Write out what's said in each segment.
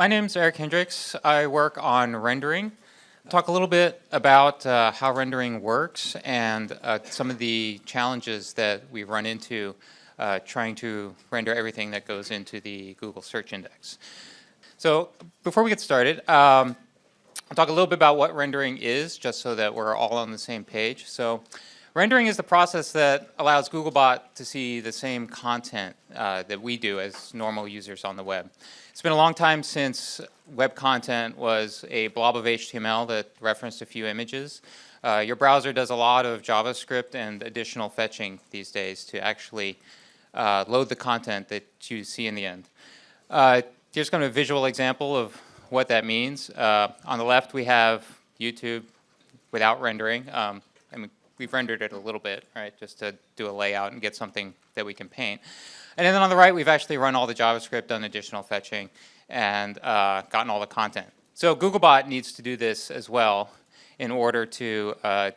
my name is Erik Hendriks. I work on rendering. Talk a little bit about uh, how rendering works and uh, some of the challenges that we run into uh, trying to render everything that goes into the Google search index. So before we get started, um, I'll talk a little bit about what rendering is, just so that we're all on the same page. So rendering is the process that allows Googlebot to see the same content uh, that we do as normal users on the web. It's been a long time since web content was a blob of HTML that referenced a few images. Uh, your browser does a lot of JavaScript and additional fetching these days to actually uh, load the content that you see in the end. Uh, here's kind of a visual example of what that means. Uh, on the left, we have YouTube without rendering. Um, we've rendered it a little bit, right, just to do a layout and get something that we can paint. And then on the right, we've actually run all the JavaScript, done additional fetching, and uh, gotten all the content. So Googlebot needs to do this as well in order to uh,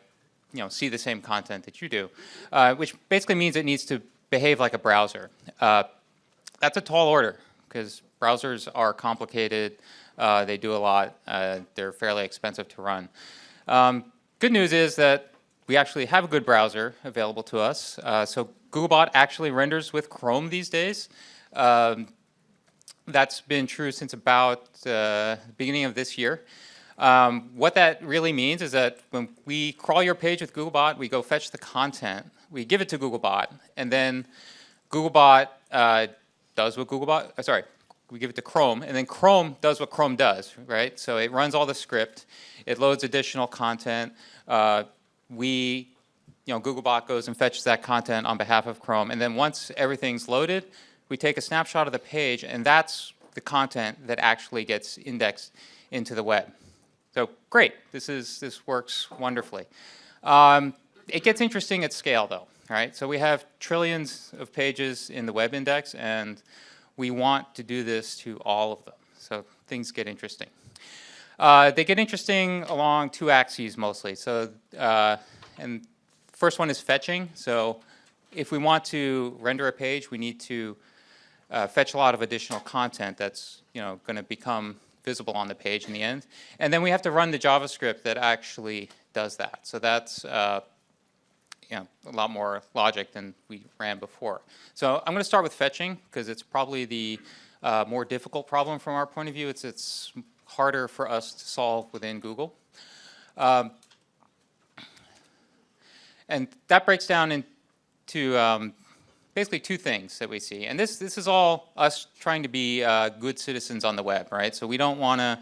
you know, see the same content that you do, uh, which basically means it needs to behave like a browser. Uh, that's a tall order because browsers are complicated. Uh, they do a lot. Uh, they're fairly expensive to run. Um, good news is that we actually have a good browser available to us. Uh, so Googlebot actually renders with Chrome these days. Um, that's been true since about uh, the beginning of this year. Um, what that really means is that when we crawl your page with Googlebot, we go fetch the content, we give it to Googlebot, and then Googlebot uh, does what Googlebot, uh, sorry, we give it to Chrome, and then Chrome does what Chrome does, right? So it runs all the script, it loads additional content, uh, we, you know, Googlebot goes and fetches that content on behalf of Chrome, and then once everything's loaded, we take a snapshot of the page, and that's the content that actually gets indexed into the web. So great, this is this works wonderfully. Um, it gets interesting at scale though, right? So we have trillions of pages in the web index, and we want to do this to all of them. So things get interesting. Uh, they get interesting along two axes mostly. So, uh, and first one is fetching. So if we want to render a page, we need to uh, fetch a lot of additional content that's you know going to become visible on the page in the end. And then we have to run the JavaScript that actually does that. So that's uh, you know, a lot more logic than we ran before. So I'm going to start with fetching because it's probably the uh, more difficult problem from our point of view. It's, it's harder for us to solve within Google. Um, and that breaks down into um, basically two things that we see. And this, this is all us trying to be uh, good citizens on the web, right? So we don't want to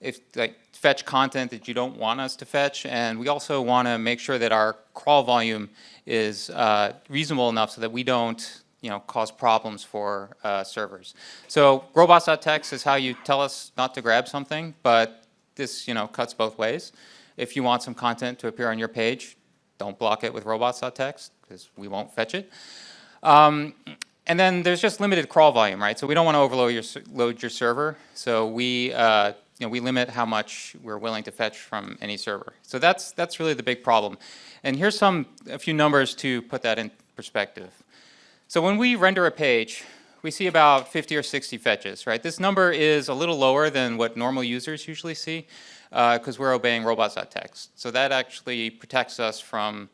if like fetch content that you don't want us to fetch, and we also want to make sure that our crawl volume is uh, reasonable enough so that we don't you know, cause problems for uh, servers. So robots.txt is how you tell us not to grab something, but this, you know, cuts both ways. If you want some content to appear on your page, don't block it with robots.txt because we won't fetch it. Um, and then there's just limited crawl volume, right? So we don't want to overload your, load your server. So we, uh, you know, we limit how much we're willing to fetch from any server. So that's, that's really the big problem. And here's some, a few numbers to put that in perspective. So when we render a page, we see about 50 or 60 fetches, right? This number is a little lower than what normal users usually see because uh, we're obeying robots.txt. So that actually protects us from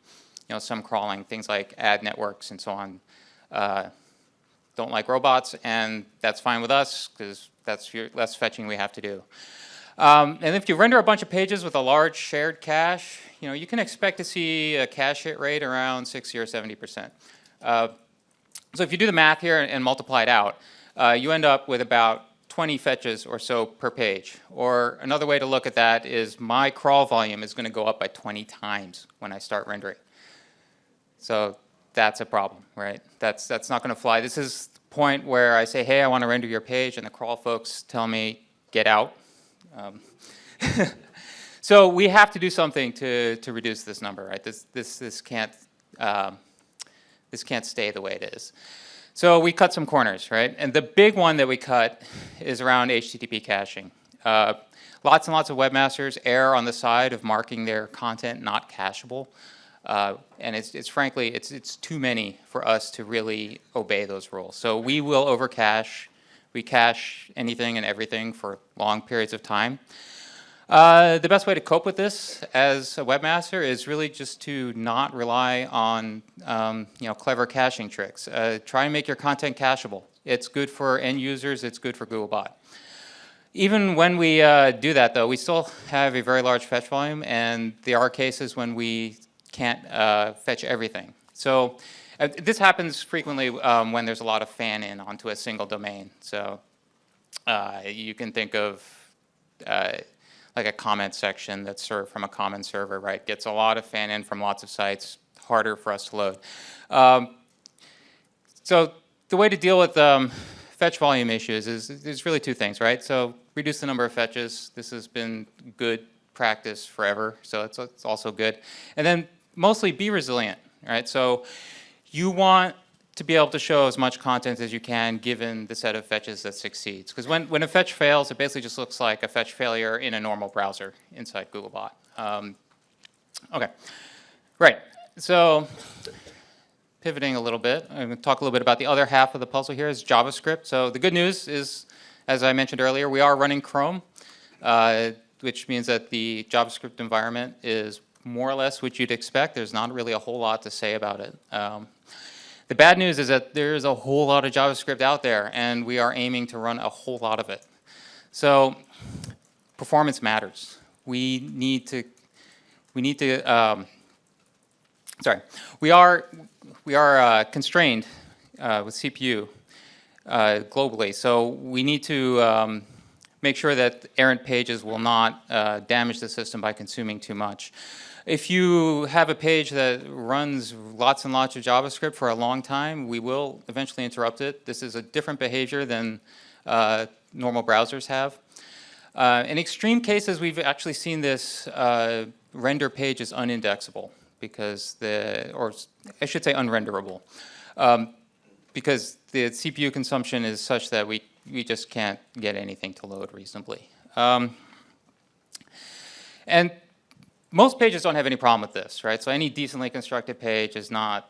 you know, some crawling, things like ad networks and so on. Uh, don't like robots, and that's fine with us because that's less fetching we have to do. Um, and if you render a bunch of pages with a large shared cache, you know, you can expect to see a cache hit rate around 60 or 70 percent. Uh, so if you do the math here and, multiply it out, uh, you end up with about 20 fetches or so per page. Or another way to look at that is my crawl volume is going to go up by 20 times when I start rendering. So that's a problem, right? That's, that's not going to fly. This is the point where I say, hey, I want to render your page, and the crawl folks tell me, get out. Um, so we have to do something to, to reduce this number, right? This, this, this can't um, this can't stay the way it is. So we cut some corners, right? And the big one that we cut is around HTTP caching. Uh, lots and lots of webmasters err on the side of marking their content not cacheable. Uh, and it's, it's, frankly, it's, it's too many for us to really obey those rules. So we will overcache. we cache anything and everything for long periods of time. Uh, the best way to cope with this as a webmaster is really just to not rely on um, you know, clever caching tricks. Uh, try and make your content cacheable. It's good for end users, it's good for Googlebot. Even when we uh, do that though, we still have a very large fetch volume and there are cases when we can't uh, fetch everything. So uh, this happens frequently um, when there's a lot of fan-in onto a single domain. So you can think of like a comment section that's served from a common server, right? Gets a lot of fan in from lots of sites, harder for us to load. Um, so the way to deal with um, fetch volume issues is there's really two things, right? So reduce the number of fetches. This has been good practice forever, so it's, it's also good. And then mostly be resilient, right? So you want to be able to show as much content as you can given the set of fetches that succeeds. Because when, when a fetch fails, it basically just looks like a fetch failure in a normal browser inside Googlebot. Um, okay, right. So pivoting a little bit, I'm going to talk a little bit about the other half of the puzzle here is JavaScript. So the good news is, as I mentioned earlier, we are running Chrome, uh, which means that the JavaScript environment is more or less what you'd expect. There's not really a whole lot to say about it. Um, the bad news is that there's a whole lot of JavaScript out there, and we are aiming to run a whole lot of it. So performance matters. We need to, we need to, um, sorry, we are, we are uh, constrained uh, with CPU uh, globally, so we need to um, make sure that errant pages will not uh, damage the system by consuming too much. If you have a page that runs lots and lots of JavaScript for a long time, we will eventually interrupt it. This is a different behavior than uh, normal browsers have. Uh, in extreme cases, we've actually seen this uh, render page is unindexable because the, or I should say unrenderable, um, because the CPU consumption is such that we, we just can't get anything to load reasonably. Um, and most pages don't have any problem with this, right? So any decently constructed page is not,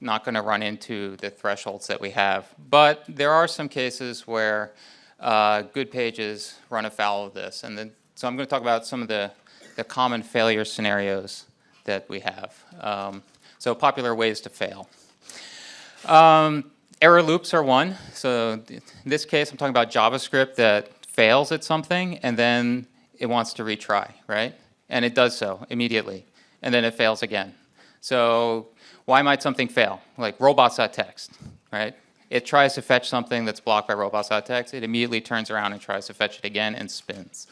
not going to run into the thresholds that we have. But there are some cases where uh, good pages run afoul of this. And then, so I'm going to talk about some of the, the common failure scenarios that we have. Um, so popular ways to fail. Um, error loops are one. So in this case, I'm talking about JavaScript that fails at something and then it wants to retry, right? and it does so immediately, and then it fails again. So why might something fail? Like robots.txt, right? It tries to fetch something that's blocked by robots.txt, it immediately turns around and tries to fetch it again and spins.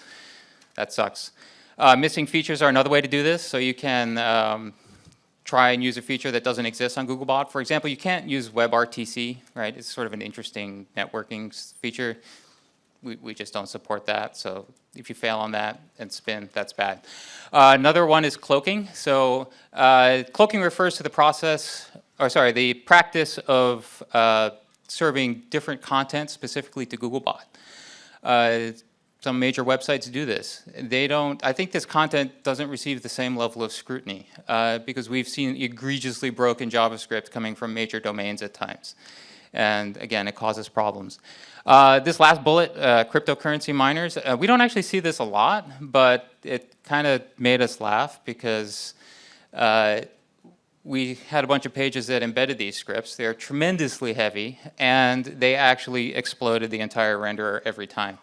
That sucks. Uh, missing features are another way to do this, so you can um, try and use a feature that doesn't exist on Googlebot. For example, you can't use WebRTC, right? It's sort of an interesting networking feature we, we just don't support that. So if you fail on that and spin, that's bad. Uh, another one is cloaking. So uh, cloaking refers to the process, or sorry, the practice of uh, serving different content specifically to Googlebot. Some major websites do this. They don't, I think this content doesn't receive the same level of scrutiny uh, because we've seen egregiously broken JavaScript coming from major domains at times. And again, it causes problems. Uh, this last bullet, uh, cryptocurrency miners, uh, we don't actually see this a lot, but it kind of made us laugh because uh, we had a bunch of pages that embedded these scripts. They're tremendously heavy, and they actually exploded the entire renderer every time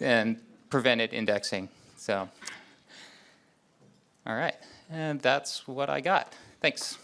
and prevented indexing. So, all right, and that's what I got. Thanks.